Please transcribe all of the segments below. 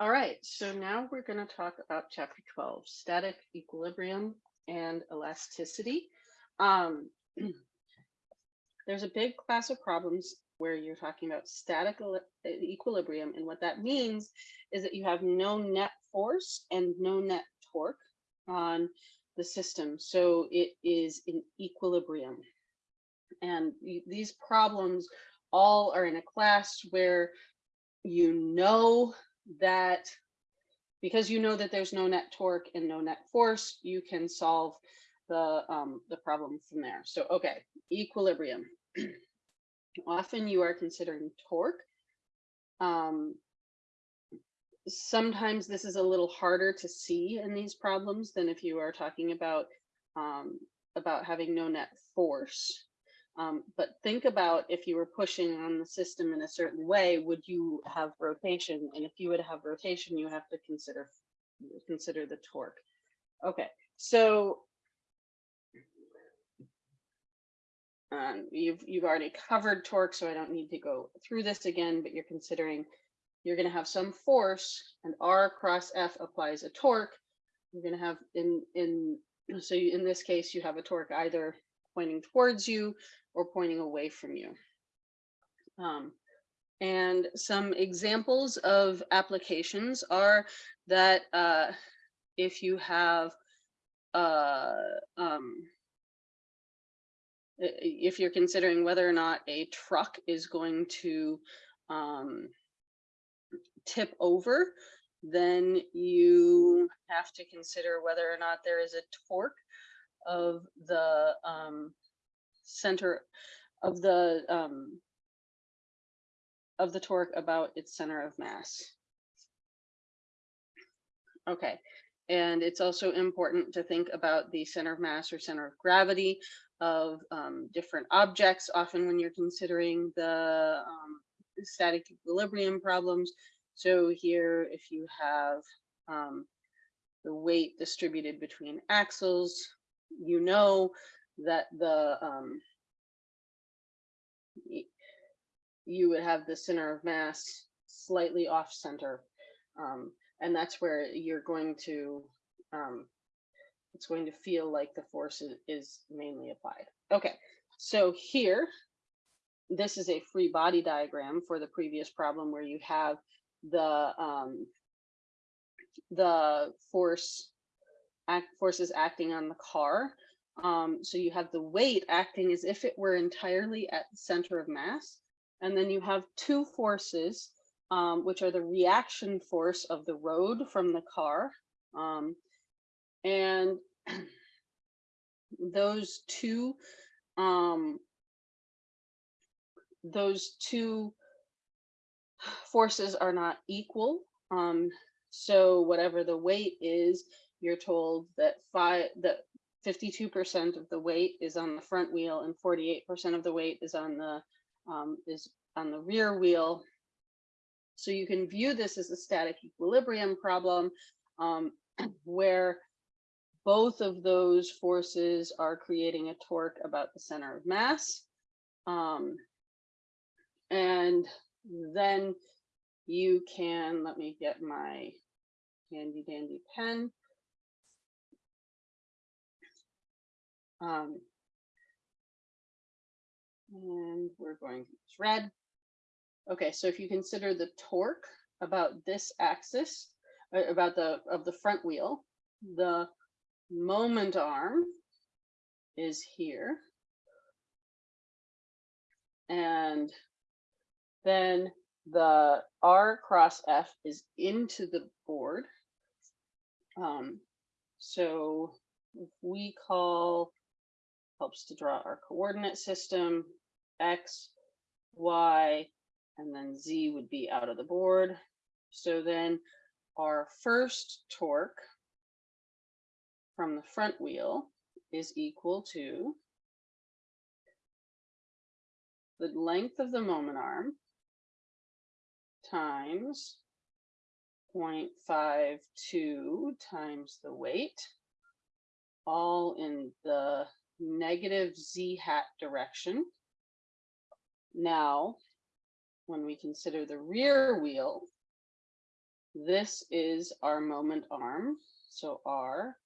All right, so now we're going to talk about chapter 12, static equilibrium and elasticity. Um, there's a big class of problems where you're talking about static equilibrium. And what that means is that you have no net force and no net torque on the system. So it is in equilibrium. And these problems all are in a class where you know that because you know that there's no net torque and no net force, you can solve the um, the problem from there. So okay, equilibrium. Often you are considering torque. Um, sometimes this is a little harder to see in these problems than if you are talking about um, about having no net force. Um, but think about if you were pushing on the system in a certain way, would you have rotation? And if you would have rotation, you have to consider consider the torque. Okay, so um, you've you've already covered torque, so I don't need to go through this again. But you're considering you're going to have some force, and R cross F applies a torque. You're going to have in in so you, in this case you have a torque either pointing towards you or pointing away from you. Um, and some examples of applications are that uh, if you have uh, um, if you're considering whether or not a truck is going to um, tip over, then you have to consider whether or not there is a torque of the um, center of the um, of the torque about its center of mass. Okay, and it's also important to think about the center of mass or center of gravity of um, different objects. Often when you're considering the um, static equilibrium problems. So here, if you have um, the weight distributed between axles, you know that the um, you would have the center of mass slightly off center. Um, and that's where you're going to, um, it's going to feel like the force is, mainly applied. Okay, so here, this is a free body diagram for the previous problem where you have the, um, the force, act, forces acting on the car. Um, so you have the weight acting as if it were entirely at the center of mass. And then you have two forces, um, which are the reaction force of the road from the car. Um, and those two, um, those two forces are not equal. Um, so whatever the weight is, you're told that five, that 52% of the weight is on the front wheel and 48% of the weight is on the um, is on the rear wheel. So you can view this as a static equilibrium problem um, where both of those forces are creating a torque about the center of mass. Um, and then you can, let me get my handy dandy pen. Um, and we're going to use red. Okay, so if you consider the torque about this axis, uh, about the of the front wheel, the moment arm is here. And then the R cross F is into the board. Um, so we call helps to draw our coordinate system, X, Y, and then Z would be out of the board. So then our first torque from the front wheel is equal to the length of the moment arm times 0.52 times the weight, all in the negative z hat direction. Now, when we consider the rear wheel, this is our moment arm. So R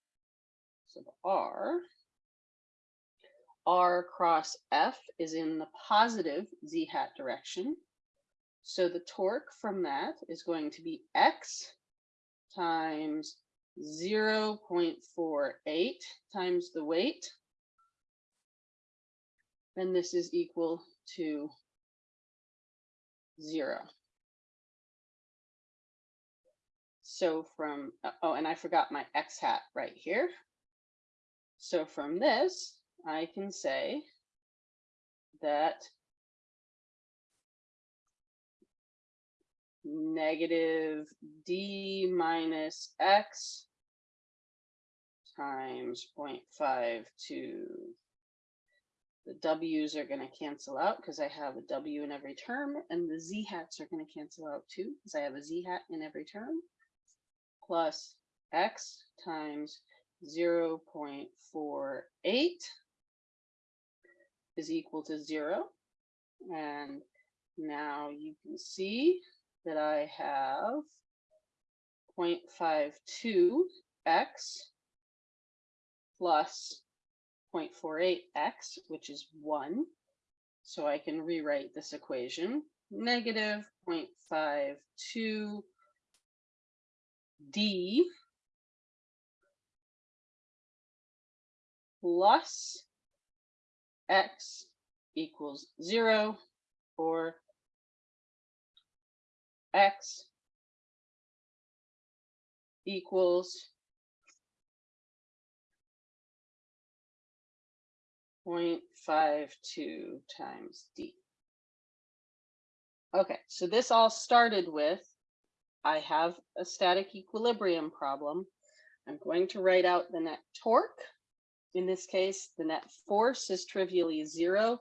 sub R. R cross F is in the positive z hat direction. So the torque from that is going to be X times 0.48 times the weight. And this is equal to zero. So from, uh, oh, and I forgot my X hat right here. So from this, I can say that negative d minus x times 0.52. The w's are going to cancel out because I have a w in every term, and the z hats are going to cancel out too because I have a z hat in every term, plus x times 0 0.48 is equal to zero. And now you can see that I have 0.52x plus 0.48x, which is 1. So I can rewrite this equation, negative 0.52 d plus x equals 0 or x equals 0.52 times d. Okay, so this all started with, I have a static equilibrium problem. I'm going to write out the net torque. In this case, the net force is trivially zero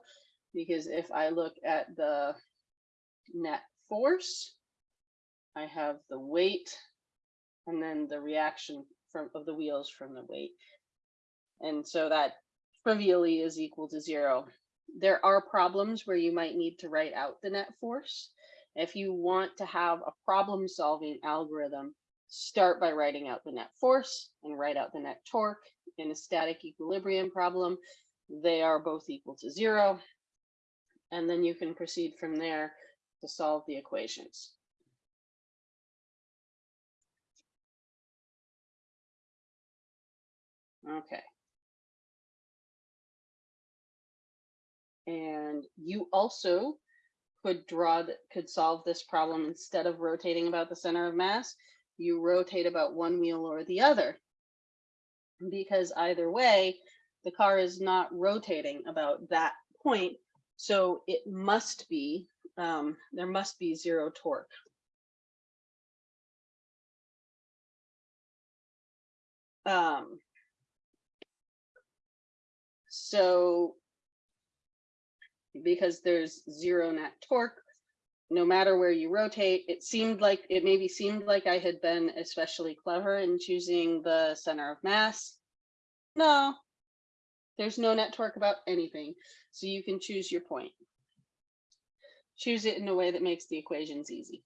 because if I look at the net force, I have the weight and then the reaction from of the wheels from the weight. And so that trivially is equal to zero. There are problems where you might need to write out the net force. If you want to have a problem solving algorithm, start by writing out the net force and write out the net torque in a static equilibrium problem. They are both equal to zero. And then you can proceed from there to solve the equations. Okay. And you also could draw could solve this problem instead of rotating about the center of mass, you rotate about one wheel or the other. Because either way, the car is not rotating about that point. So it must be, um, there must be zero torque. Um, so because there's zero net torque, no matter where you rotate, it seemed like it maybe seemed like I had been especially clever in choosing the center of mass. No, there's no net torque about anything. So you can choose your point. Choose it in a way that makes the equations easy.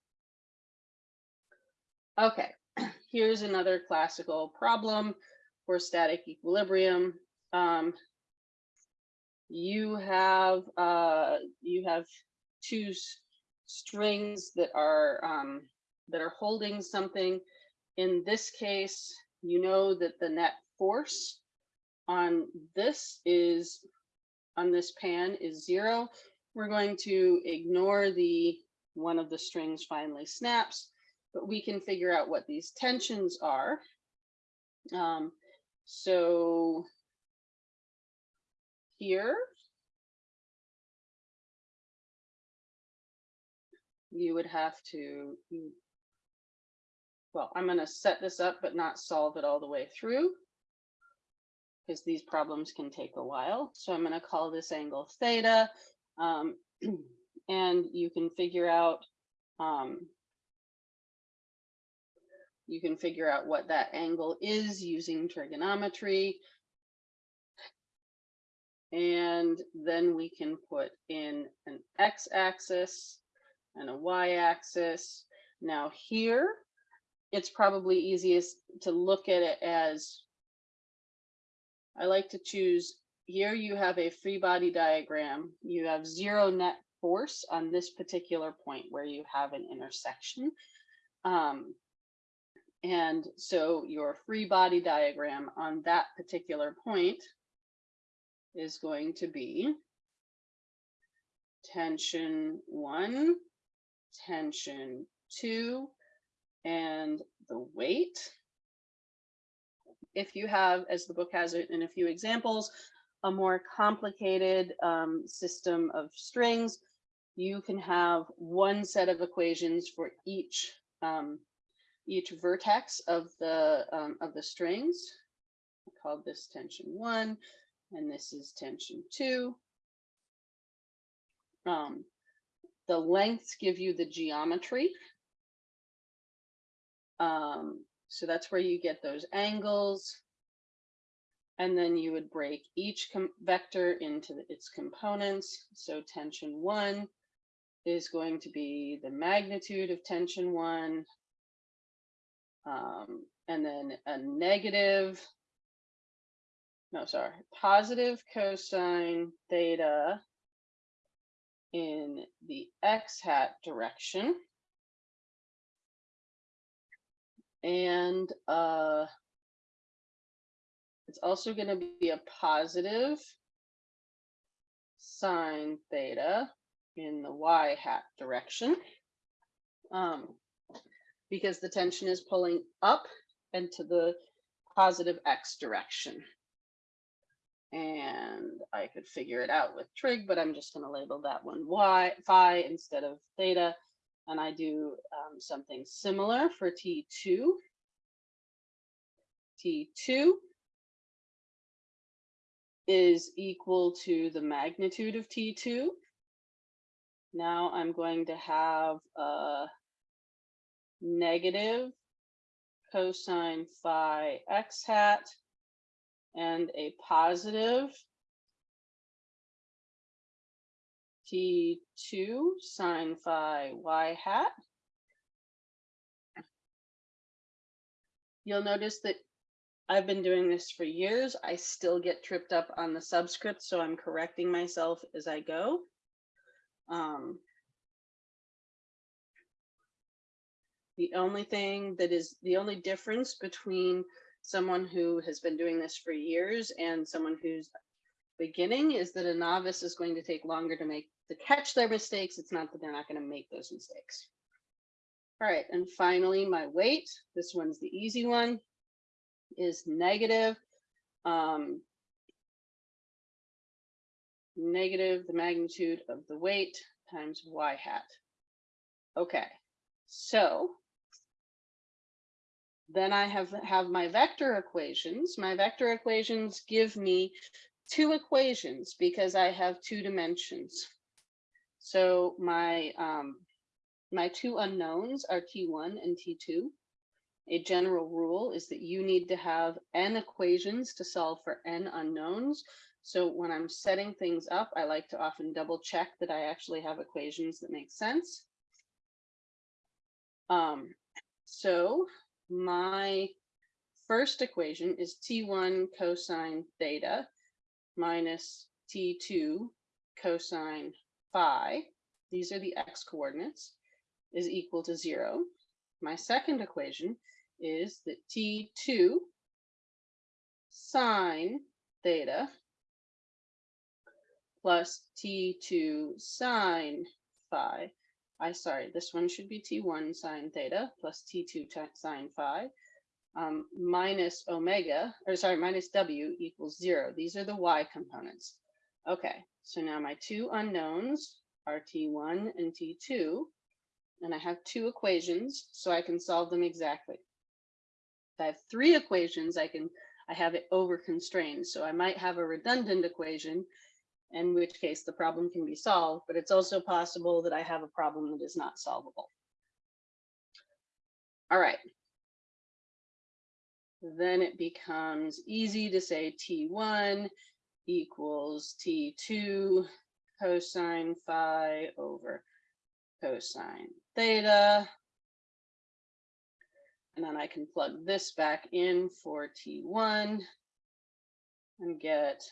Okay, here's another classical problem for static equilibrium. Um, you have uh, you have two strings that are um, that are holding something. In this case, you know that the net force on this is on this pan is zero. We're going to ignore the one of the strings finally snaps, but we can figure out what these tensions are. Um, so here. You would have to, well, I'm going to set this up, but not solve it all the way through because these problems can take a while. So I'm going to call this angle theta. Um, and you can figure out um, you can figure out what that angle is using trigonometry. And then we can put in an x-axis and a y-axis. Now here, it's probably easiest to look at it as I like to choose here you have a free body diagram. You have zero net force on this particular point where you have an intersection. Um, and so your free body diagram on that particular point is going to be tension one, tension two, and the weight. If you have, as the book has it in a few examples, a more complicated um, system of strings, you can have one set of equations for each um, each vertex of the um, of the strings. I called this tension one, and this is tension two. Um, the lengths give you the geometry. Um, so that's where you get those angles. And then you would break each vector into the, its components. So tension one is going to be the magnitude of tension one. Um, and then a negative, no, sorry, positive cosine theta in the x hat direction. And uh, it's also going to be a positive sine theta in the y hat direction. Um, because the tension is pulling up and to the positive x direction. And I could figure it out with trig, but I'm just going to label that one y phi instead of theta. And I do um, something similar for T2. T2 is equal to the magnitude of T2. Now I'm going to have a negative cosine phi x hat and a positive T2 sine phi y hat. You'll notice that I've been doing this for years. I still get tripped up on the subscript, so I'm correcting myself as I go. Um, the only thing that is the only difference between someone who has been doing this for years and someone who's beginning is that a novice is going to take longer to make to catch their mistakes. It's not that they're not going to make those mistakes. All right, and finally, my weight. This one's the easy one, is negative. Um, negative the magnitude of the weight times y hat. Okay, so then I have, have my vector equations. My vector equations give me two equations because I have two dimensions. So my, um, my two unknowns are T1 and T2. A general rule is that you need to have n equations to solve for n unknowns. So when I'm setting things up, I like to often double check that I actually have equations that make sense. Um, so my first equation is T1 cosine theta minus T2 cosine phi. These are the x coordinates is equal to zero. My second equation is that T2 sine theta plus T2 sine phi. I sorry, this one should be T1 sine theta plus T2 sine phi um, minus omega, or sorry, minus W equals zero. These are the Y components. Okay, so now my two unknowns are T1 and T2, and I have two equations, so I can solve them exactly. If I have three equations, I can I have it over constrained. So I might have a redundant equation in which case the problem can be solved, but it's also possible that I have a problem that is not solvable. All right. Then it becomes easy to say T1 equals T2 cosine phi over cosine theta. And then I can plug this back in for T1 and get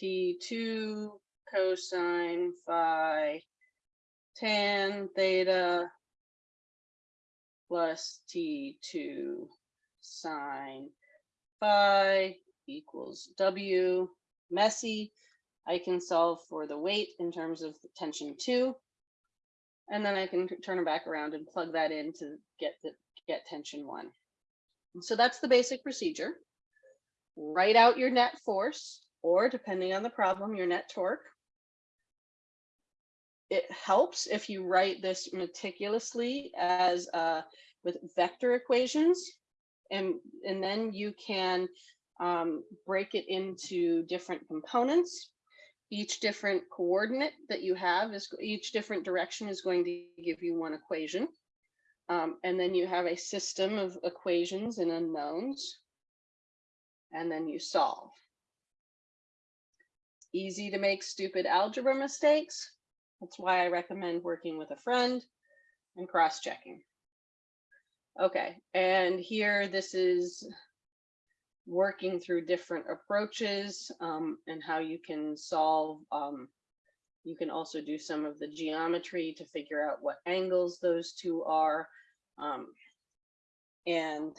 T2 cosine phi tan theta plus T2 sine phi equals W. Messy. I can solve for the weight in terms of tension two. And then I can turn it back around and plug that in to get the get tension one. So that's the basic procedure. Write out your net force, or depending on the problem, your net torque. It helps if you write this meticulously as uh, with vector equations, and and then you can um, break it into different components. Each different coordinate that you have is each different direction is going to give you one equation. Um, and then you have a system of equations and unknowns. And then you solve. Easy to make stupid algebra mistakes. That's why I recommend working with a friend and cross-checking. Okay, and here this is working through different approaches um, and how you can solve. Um, you can also do some of the geometry to figure out what angles those two are. Um, and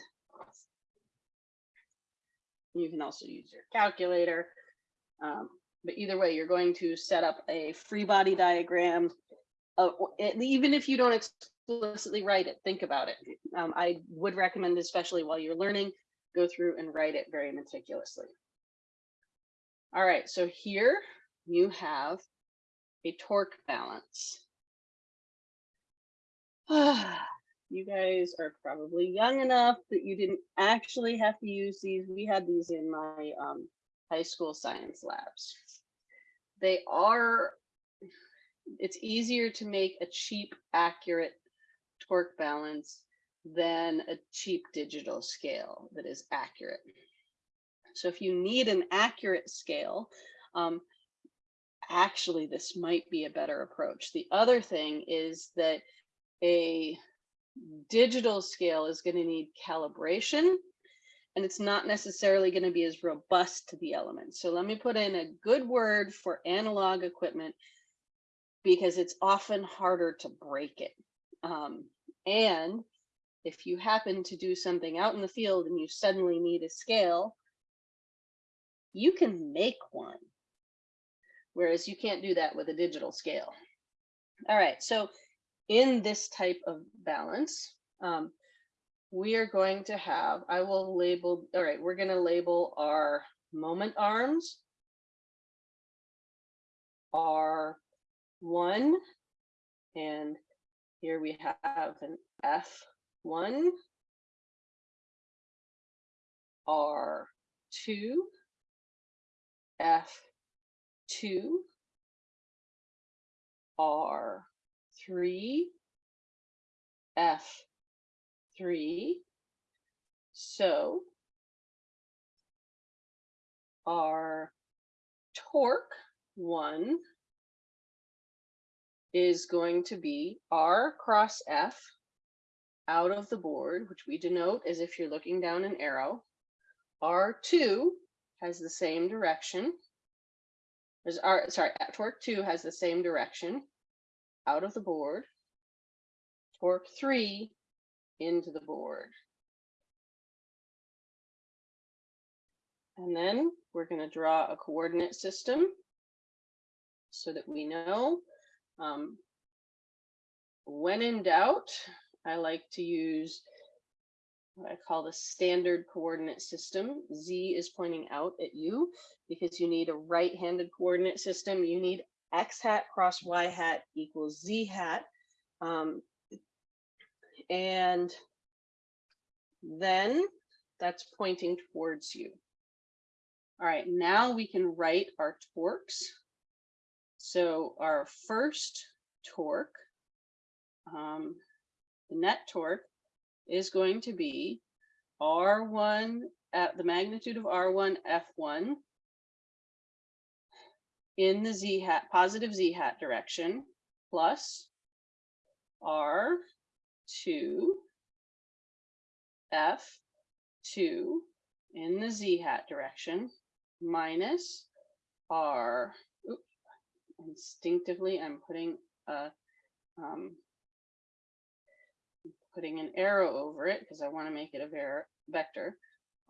you can also use your calculator. But either way, you're going to set up a free body diagram. Uh, even if you don't explicitly write it, think about it. Um, I would recommend, especially while you're learning, go through and write it very meticulously. All right, so here you have a torque balance. you guys are probably young enough that you didn't actually have to use these. We had these in my um, high school science labs. They are, it's easier to make a cheap, accurate torque balance than a cheap digital scale that is accurate. So if you need an accurate scale, um, actually this might be a better approach. The other thing is that a digital scale is going to need calibration and it's not necessarily going to be as robust to the elements. So let me put in a good word for analog equipment because it's often harder to break it. Um, and if you happen to do something out in the field and you suddenly need a scale, you can make one. Whereas you can't do that with a digital scale. All right, so in this type of balance, um, we are going to have, I will label, all right, we're going to label our moment arms, R1, and here we have an F one. R two. F two. R three So our torque one is going to be R cross F out of the board, which we denote as if you're looking down an arrow. R2 has the same direction. There's R, sorry, torque 2 has the same direction out of the board. Torque 3 into the board. And then we're going to draw a coordinate system so that we know um, when in doubt, I like to use what I call the standard coordinate system. Z is pointing out at you because you need a right-handed coordinate system. You need X hat cross Y hat equals Z hat. Um, and then that's pointing towards you. All right, now we can write our torques. So our first torque um, the net torque is going to be R1 at the magnitude of R1 F1 in the Z hat, positive Z hat direction plus R2 F2 in the z hat direction minus R, oops, instinctively I'm putting a, um, putting an arrow over it because I want to make it a vector,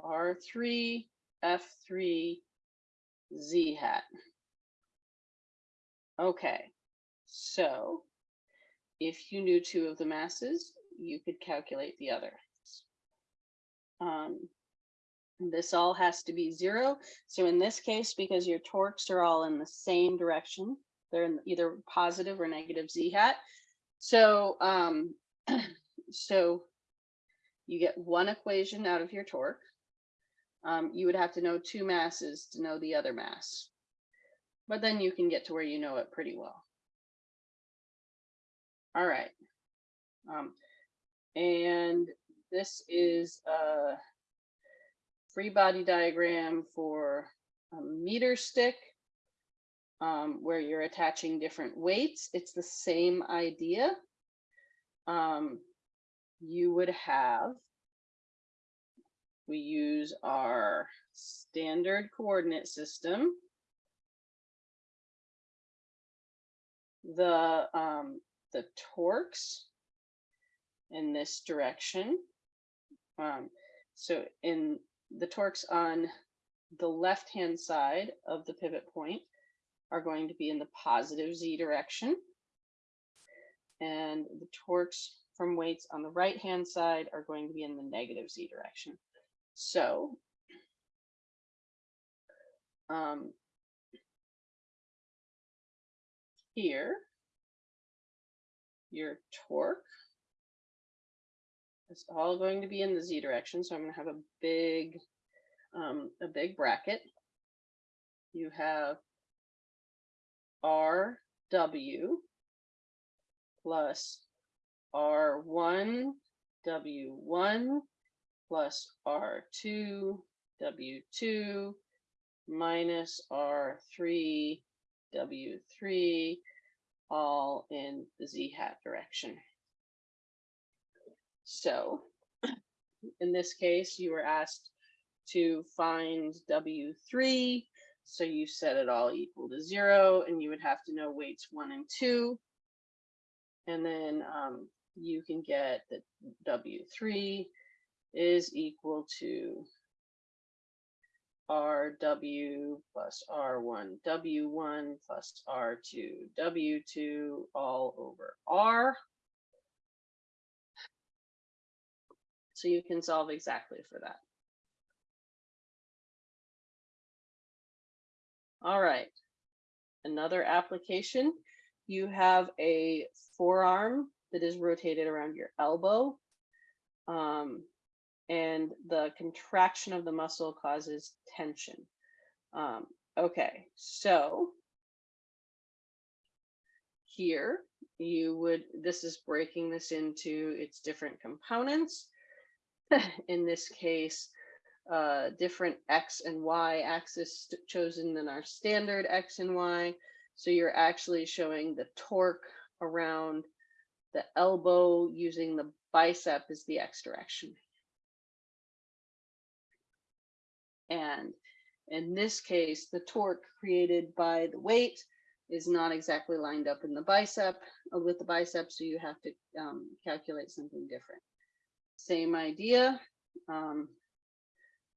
R3, F3, Z hat. Okay, so if you knew two of the masses, you could calculate the other. Um, this all has to be zero. So in this case, because your torques are all in the same direction, they're in either positive or negative z hat. So, um, so you get one equation out of your torque. Um, you would have to know two masses to know the other mass. But then you can get to where you know it pretty well. All right. Um, and this is a free body diagram for a meter stick um, where you're attaching different weights. It's the same idea. Um, you would have, we use our standard coordinate system. The, um, the torques in this direction. Um, so in the torques on the left-hand side of the pivot point are going to be in the positive z direction. And the torques from weights on the right-hand side are going to be in the negative z direction. So um, here, your torque is all going to be in the z direction. So I'm going to have a big, um, a big bracket. You have RW plus R1 W1 plus R2 W2 minus R3 W3 all in the z hat direction. So in this case, you were asked to find W3. So you set it all equal to zero and you would have to know weights one and two. And then um, you can get that W3 is equal to RW plus R1 W1 plus R2 W2 all over R. So you can solve exactly for that. All right, another application. You have a forearm that is rotated around your elbow. Um, and the contraction of the muscle causes tension. Um, okay, so here you would, this is breaking this into its different components. In this case, uh, different X and Y axis chosen than our standard X and Y. So you're actually showing the torque around the elbow using the bicep as the X direction. And in this case, the torque created by the weight is not exactly lined up in the bicep uh, with the bicep, so you have to um, calculate something different. Same idea. Um,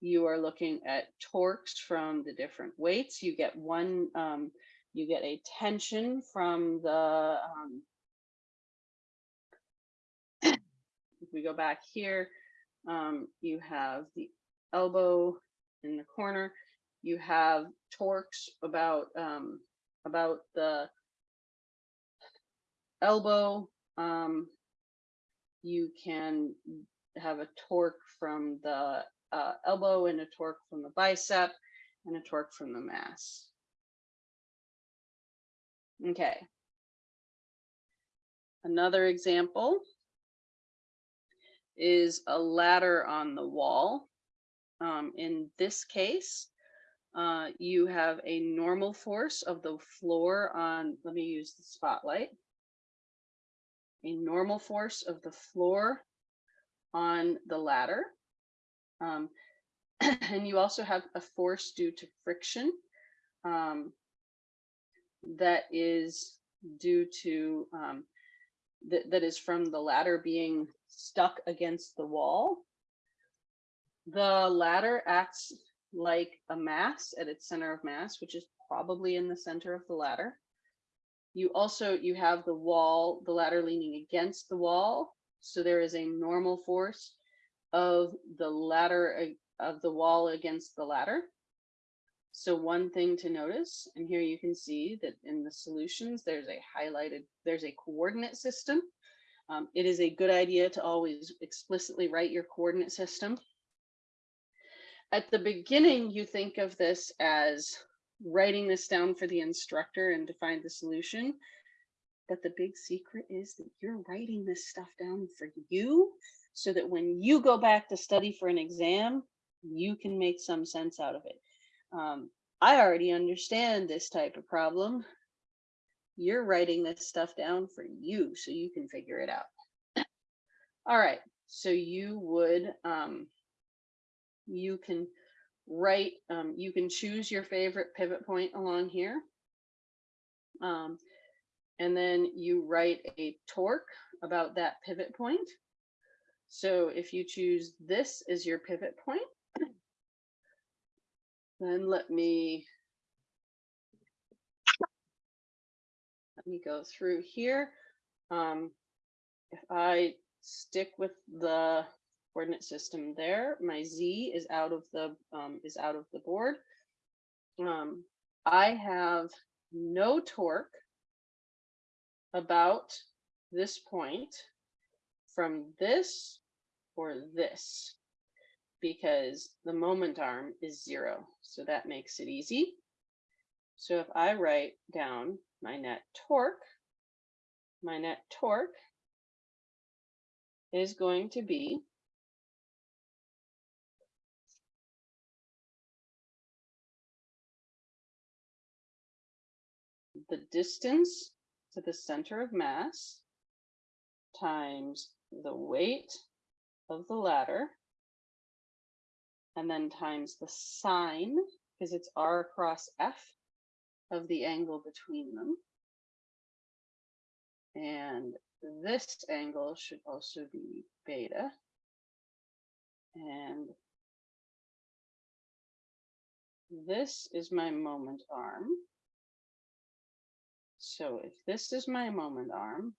you are looking at torques from the different weights. You get one, um, you get a tension from the, um, if we go back here, um, you have the elbow in the corner. You have torques about um, about the elbow. Um, you can have a torque from the uh, elbow and a torque from the bicep and a torque from the mass. Okay. Another example is a ladder on the wall. Um, in this case, uh, you have a normal force of the floor on, let me use the spotlight. A normal force of the floor on the ladder. Um, and you also have a force due to friction um, that is due to um, that, that is from the ladder being stuck against the wall. The ladder acts like a mass at its center of mass, which is probably in the center of the ladder. You also, you have the wall, the ladder leaning against the wall. So there is a normal force of the ladder uh, of the wall against the ladder. So one thing to notice, and here you can see that in the solutions, there's a highlighted, there's a coordinate system. Um, it is a good idea to always explicitly write your coordinate system. At the beginning, you think of this as writing this down for the instructor and to find the solution. But the big secret is that you're writing this stuff down for you so that when you go back to study for an exam, you can make some sense out of it. Um, I already understand this type of problem. You're writing this stuff down for you so you can figure it out. All right, so you would, um, you can write, um, you can choose your favorite pivot point along here. Um, and then you write a torque about that pivot point. So if you choose this as your pivot point, then let me let me go through here. Um, if I stick with the coordinate system there, my z is out of the um, is out of the board. Um, I have no torque about this point from this or this because the moment arm is zero. So that makes it easy. So if I write down my net torque, my net torque is going to be the distance to the center of mass times the weight of the ladder and then times the sine, because it's r cross f of the angle between them. And this angle should also be beta. And this is my moment arm. So if this is my moment arm,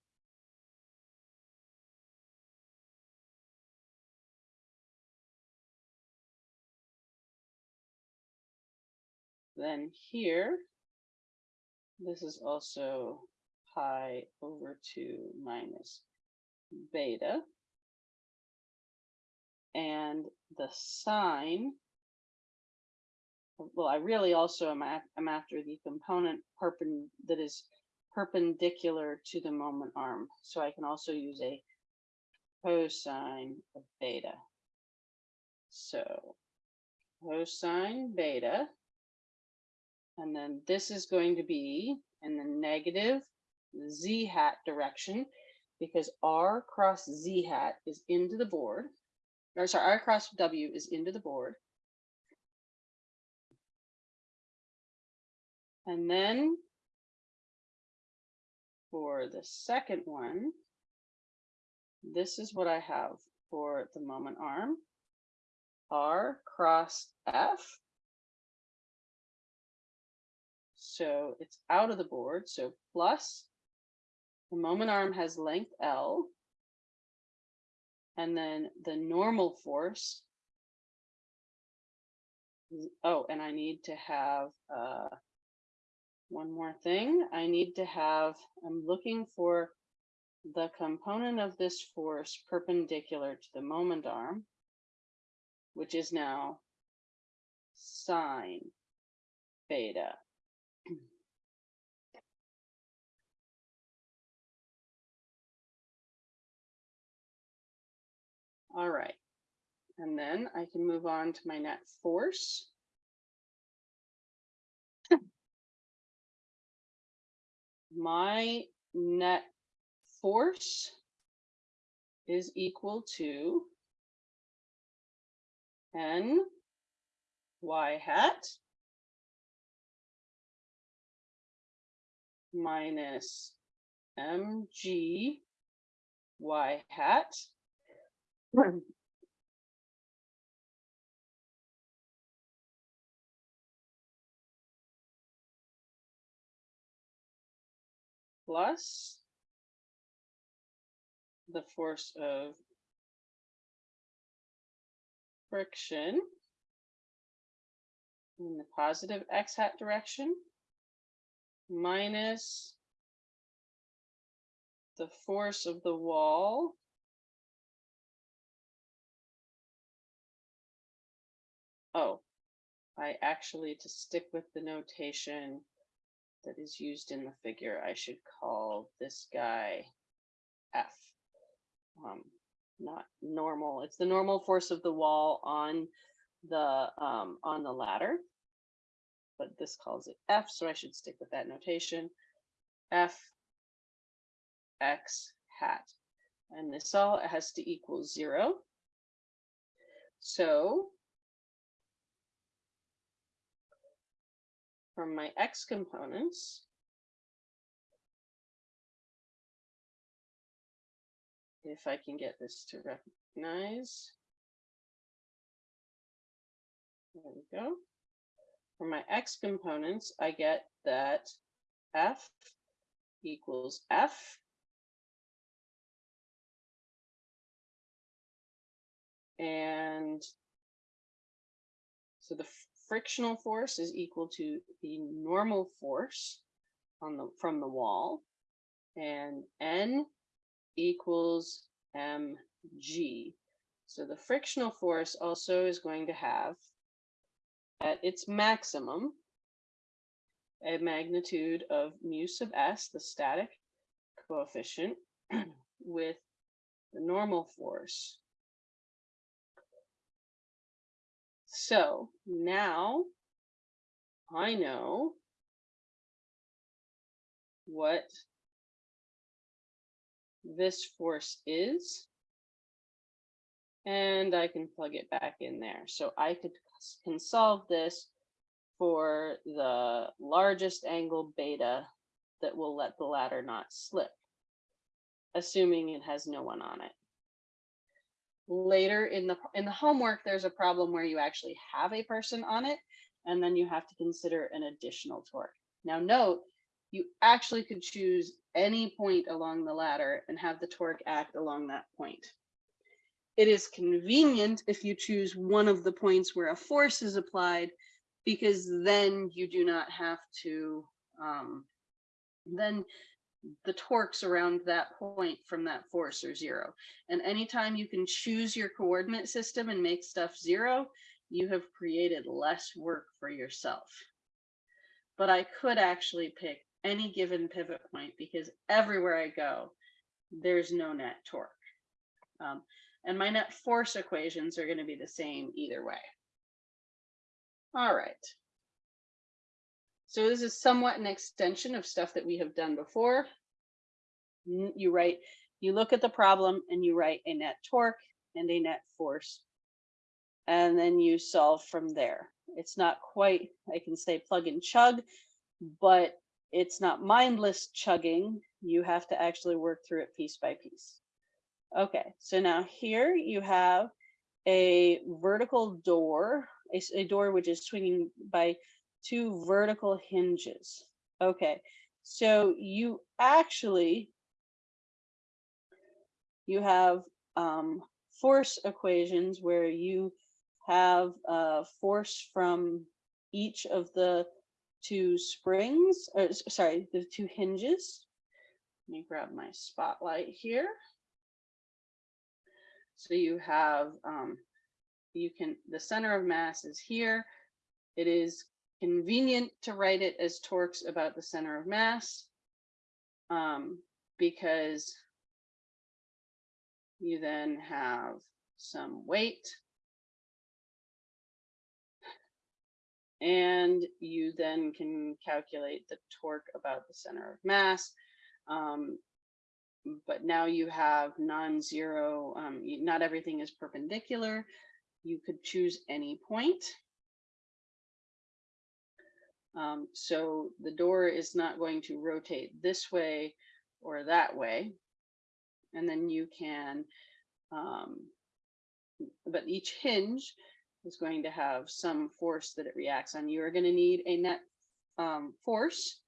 then here, this is also pi over 2 minus beta. And the sine, well, I really also am, am after the component that is perpendicular to the moment arm. So I can also use a cosine of beta. So cosine beta and then this is going to be in the negative z hat direction because r cross z hat is into the board. Or sorry, r cross w is into the board. And then for the second one, this is what I have for the moment arm. R cross F So it's out of the board. So plus the moment arm has length L. And then the normal force. Oh, and I need to have uh, one more thing. I need to have, I'm looking for the component of this force perpendicular to the moment arm, which is now sine beta. All right. And then I can move on to my net force. My net force is equal to n y hat minus mg y hat plus the force of friction in the positive x hat direction minus the force of the wall Oh, I actually, to stick with the notation that is used in the figure, I should call this guy F. Um, not normal. It's the normal force of the wall on the um, on the ladder, but this calls it F, so I should stick with that notation. F X hat, and this all has to equal zero. So from my X components, if I can get this to recognize. There we go. For my X components, I get that F equals F and so the frictional force is equal to the normal force on the from the wall. And n equals mg so the frictional force also is going to have at its maximum a magnitude of mu sub s the static coefficient with the normal force So now I know what this force is, and I can plug it back in there. So I could can solve this for the largest angle beta that will let the ladder not slip, assuming it has no one on it later in the in the homework there's a problem where you actually have a person on it and then you have to consider an additional torque. Now note you actually could choose any point along the ladder and have the torque act along that point. It is convenient if you choose one of the points where a force is applied because then you do not have to um, then the torques around that point from that force are zero. And anytime you can choose your coordinate system and make stuff zero, you have created less work for yourself. But I could actually pick any given pivot point because everywhere I go, there's no net torque. Um, and my net force equations are going to be the same either way. All right. So this is somewhat an extension of stuff that we have done before. You write, you look at the problem and you write a net torque and a net force. And then you solve from there. It's not quite, I can say plug and chug, but it's not mindless chugging. You have to actually work through it piece by piece. Okay, so now here you have a vertical door, a, a door which is swinging by two vertical hinges. Okay, so you actually, you have um, force equations where you have a force from each of the two springs, or sorry, the two hinges. Let me grab my spotlight here. So you have, um, you can, the center of mass is here. It is convenient to write it as torques about the center of mass um, because you then have some weight and you then can calculate the torque about the center of mass. Um, but now you have non-zero, um, not everything is perpendicular. you could choose any point. Um, so the door is not going to rotate this way or that way. And then you can, um, but each hinge is going to have some force that it reacts on. You are going to need a net um, force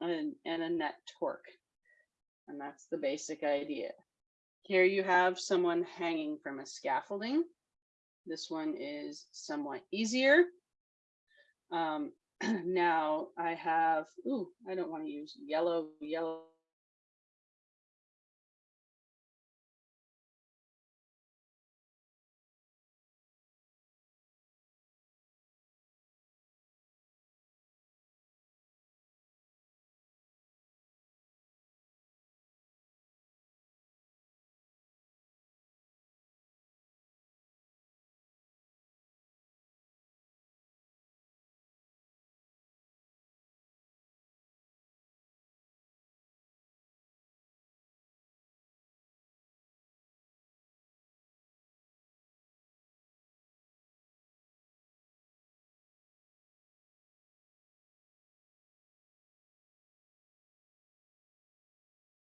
and, and a net torque. And that's the basic idea. Here you have someone hanging from a scaffolding. This one is somewhat easier. Um, now I have, ooh, I don't want to use yellow, yellow